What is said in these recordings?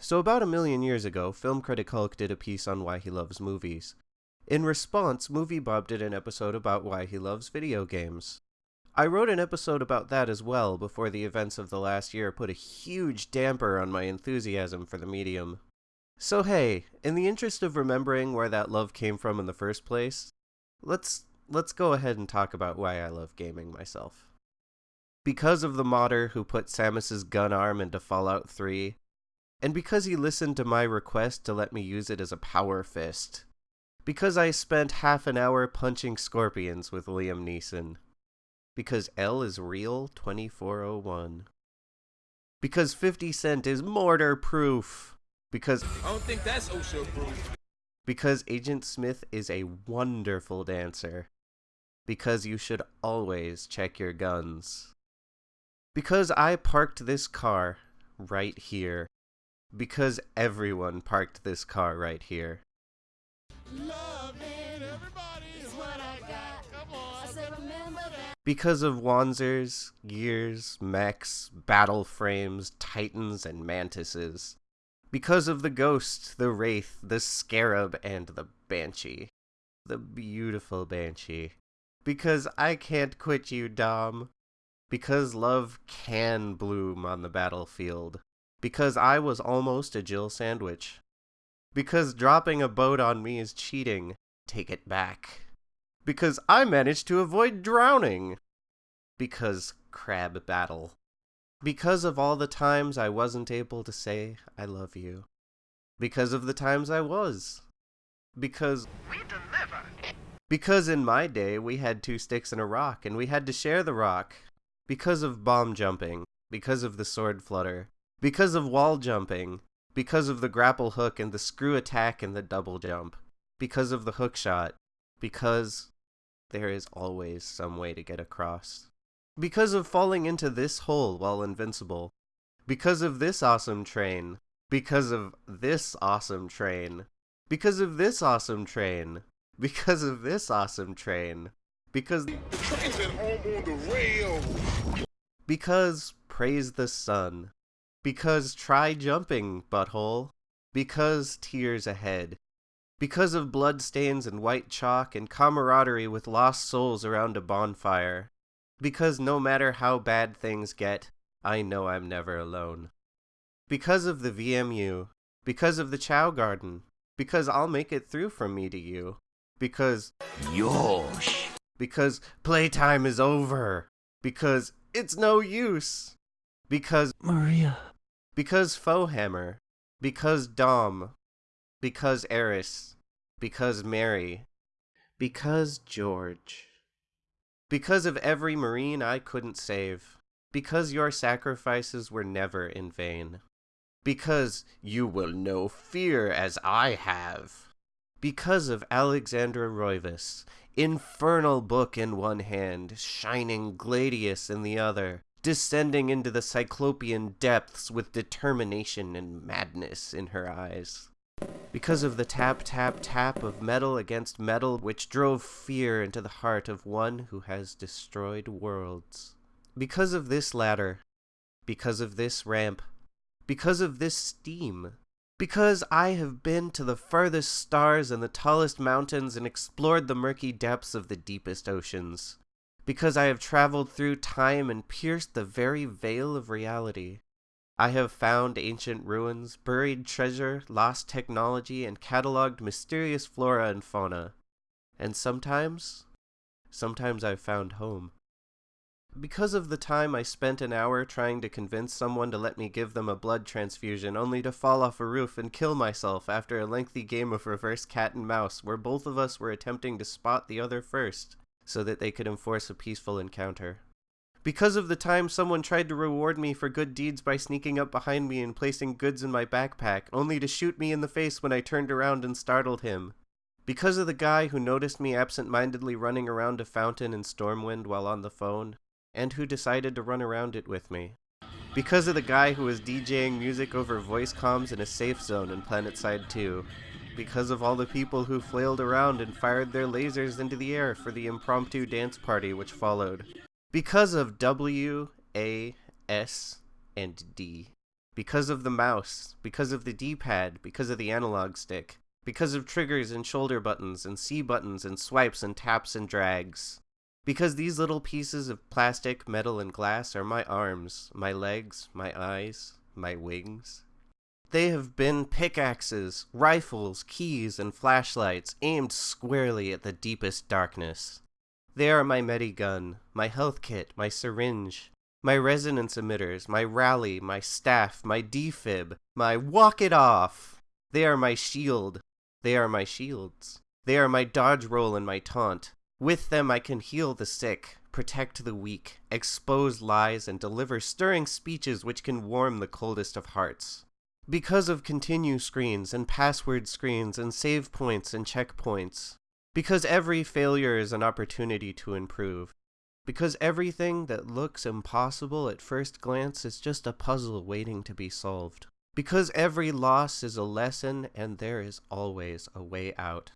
So about a million years ago, film critic Hulk did a piece on why he loves movies. In response, Movie Bob did an episode about why he loves video games. I wrote an episode about that as well before the events of the last year put a huge damper on my enthusiasm for the medium. So hey, in the interest of remembering where that love came from in the first place, let's let's go ahead and talk about why I love gaming myself. Because of the modder who put Samus's gun arm into Fallout 3, and because he listened to my request to let me use it as a power fist. Because I spent half an hour punching scorpions with Liam Neeson. Because L is real 2401. Because 50 Cent is mortar proof. Because I don't think that's OSHA proof. Because Agent Smith is a wonderful dancer. Because you should always check your guns. Because I parked this car right here because everyone parked this car right here. Because of Wanzers, Gears, Mechs, Battle Frames, Titans, and Mantises. Because of the Ghost, the Wraith, the Scarab, and the Banshee. The beautiful Banshee. Because I can't quit you, Dom. Because love can bloom on the battlefield. Because I was almost a Jill sandwich. Because dropping a boat on me is cheating. Take it back. Because I managed to avoid drowning. Because crab battle. Because of all the times I wasn't able to say I love you. Because of the times I was. Because we deliver. Because in my day we had two sticks and a rock and we had to share the rock. Because of bomb jumping. Because of the sword flutter. Because of wall jumping, because of the grapple hook and the screw attack and the double jump, because of the hook shot, because there is always some way to get across. Because of falling into this hole while invincible. Because of this awesome train. Because of this awesome train. Because of this awesome train. Because of this awesome train. Because the train's at home on the rail. Because praise the sun. Because try jumping, butthole. Because tears ahead. Because of bloodstains and white chalk and camaraderie with lost souls around a bonfire. Because no matter how bad things get, I know I'm never alone. Because of the VMU. Because of the Chao Garden. Because I'll make it through from me to you. Because Yosh. Because playtime is over. Because it's no use. Because Maria. Because Foehammer. Because Dom. Because Eris. Because Mary. Because George. Because of every Marine I couldn't save. Because your sacrifices were never in vain. Because you will know fear as I have. Because of Alexandra Roivas, infernal book in one hand, shining Gladius in the other, descending into the cyclopean depths with determination and madness in her eyes. Because of the tap tap tap of metal against metal which drove fear into the heart of one who has destroyed worlds. Because of this ladder. Because of this ramp. Because of this steam. Because I have been to the furthest stars and the tallest mountains and explored the murky depths of the deepest oceans because I have traveled through time and pierced the very veil of reality. I have found ancient ruins, buried treasure, lost technology, and cataloged mysterious flora and fauna. And sometimes, sometimes I've found home. Because of the time I spent an hour trying to convince someone to let me give them a blood transfusion only to fall off a roof and kill myself after a lengthy game of reverse cat and mouse where both of us were attempting to spot the other first so that they could enforce a peaceful encounter. Because of the time someone tried to reward me for good deeds by sneaking up behind me and placing goods in my backpack, only to shoot me in the face when I turned around and startled him. Because of the guy who noticed me absent-mindedly running around a fountain in Stormwind while on the phone, and who decided to run around it with me. Because of the guy who was DJing music over voice comms in a safe zone in PlanetSide 2, because of all the people who flailed around and fired their lasers into the air for the impromptu dance party which followed. Because of W, A, S, and D. Because of the mouse, because of the D-pad, because of the analog stick, because of triggers and shoulder buttons and C buttons and swipes and taps and drags. Because these little pieces of plastic, metal, and glass are my arms, my legs, my eyes, my wings. They have been pickaxes, rifles, keys, and flashlights aimed squarely at the deepest darkness. They are my medigun, my health kit, my syringe, my resonance emitters, my rally, my staff, my defib, my walk it off. They are my shield. They are my shields. They are my dodge roll and my taunt. With them I can heal the sick, protect the weak, expose lies, and deliver stirring speeches which can warm the coldest of hearts. Because of continue screens and password screens and save points and checkpoints. Because every failure is an opportunity to improve. Because everything that looks impossible at first glance is just a puzzle waiting to be solved. Because every loss is a lesson and there is always a way out.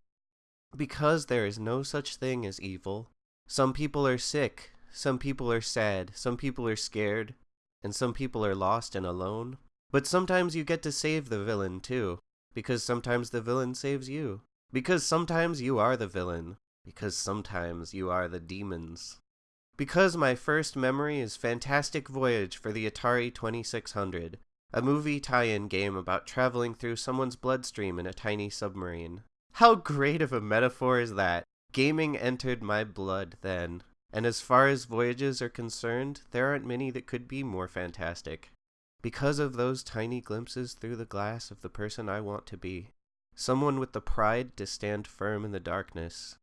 Because there is no such thing as evil. Some people are sick, some people are sad, some people are scared, and some people are lost and alone. But sometimes you get to save the villain too, because sometimes the villain saves you. Because sometimes you are the villain, because sometimes you are the demons. Because my first memory is Fantastic Voyage for the Atari 2600, a movie tie-in game about traveling through someone's bloodstream in a tiny submarine. How great of a metaphor is that? Gaming entered my blood then, and as far as voyages are concerned, there aren't many that could be more fantastic. Because of those tiny glimpses through the glass of the person I want to be. Someone with the pride to stand firm in the darkness.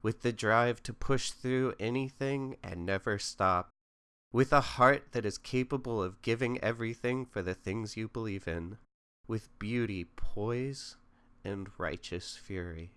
With the drive to push through anything and never stop. With a heart that is capable of giving everything for the things you believe in. With beauty, poise, and righteous fury.